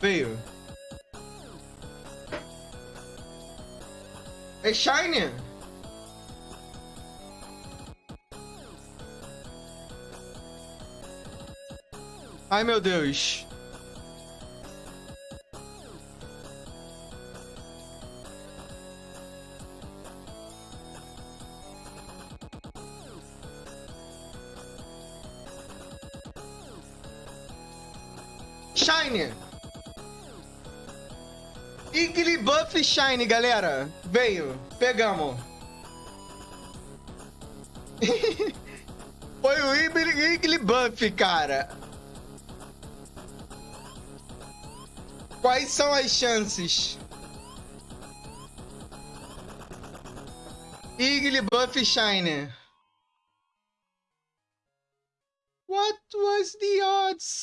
Veio. É Shine? Ai, meu Deus. Shine! Igly Buff Shine, galera. Veio. Pegamos. Foi o Igly Buff, cara. Quais são as chances? Igly Buff Shine. What was the odds?